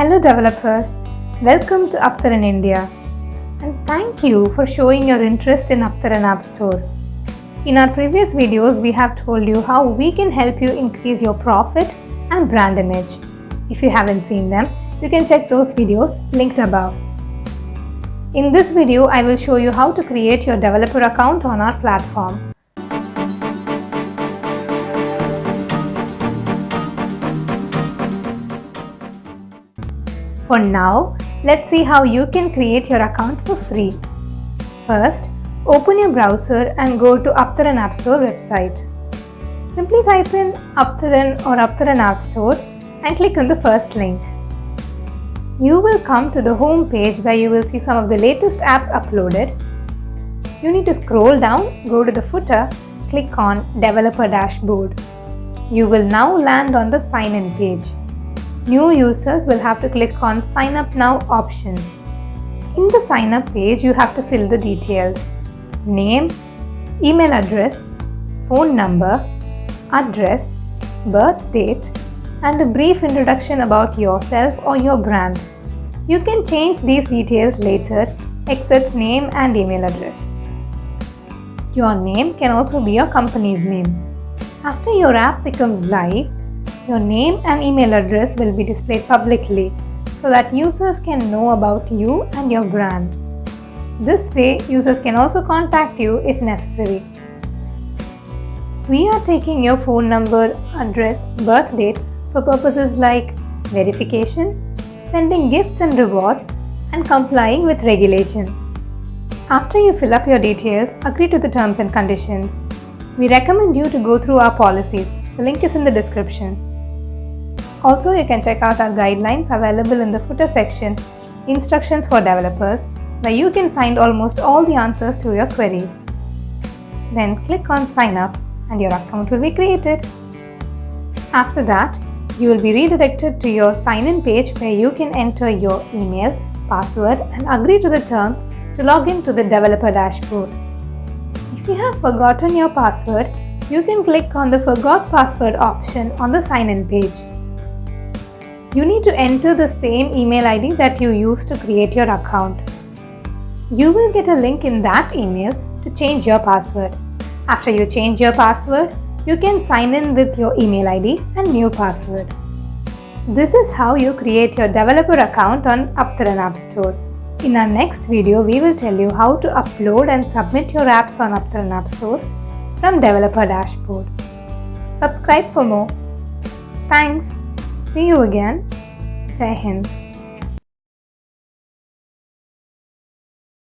Hello developers, welcome to Aptaran India and thank you for showing your interest in Aptaran App Store. In our previous videos, we have told you how we can help you increase your profit and brand image. If you haven't seen them, you can check those videos linked above. In this video, I will show you how to create your developer account on our platform. For now, let's see how you can create your account for free. First, open your browser and go to Aptaran App Store website. Simply type in Aptaran or Aptaran App Store and click on the first link. You will come to the home page where you will see some of the latest apps uploaded. You need to scroll down, go to the footer, click on Developer Dashboard. You will now land on the sign in page. New users will have to click on sign up now option. In the sign up page, you have to fill the details. Name, email address, phone number, address, birth date, and a brief introduction about yourself or your brand. You can change these details later except name and email address. Your name can also be your company's name. After your app becomes live, your name and email address will be displayed publicly so that users can know about you and your brand. This way, users can also contact you if necessary. We are taking your phone number, address, birth date for purposes like verification, sending gifts and rewards, and complying with regulations. After you fill up your details, agree to the terms and conditions. We recommend you to go through our policies. The link is in the description. Also, you can check out our guidelines available in the footer section, Instructions for Developers, where you can find almost all the answers to your queries. Then click on Sign Up and your account will be created. After that, you will be redirected to your sign-in page where you can enter your email, password and agree to the terms to log in to the developer dashboard. If you have forgotten your password, you can click on the Forgot Password option on the sign-in page. You need to enter the same email ID that you used to create your account. You will get a link in that email to change your password. After you change your password, you can sign in with your email ID and new password. This is how you create your developer account on Aptaran App Store. In our next video, we will tell you how to upload and submit your apps on Aptaran App Store from Developer Dashboard. Subscribe for more. Thanks. See you again. Jai Hind.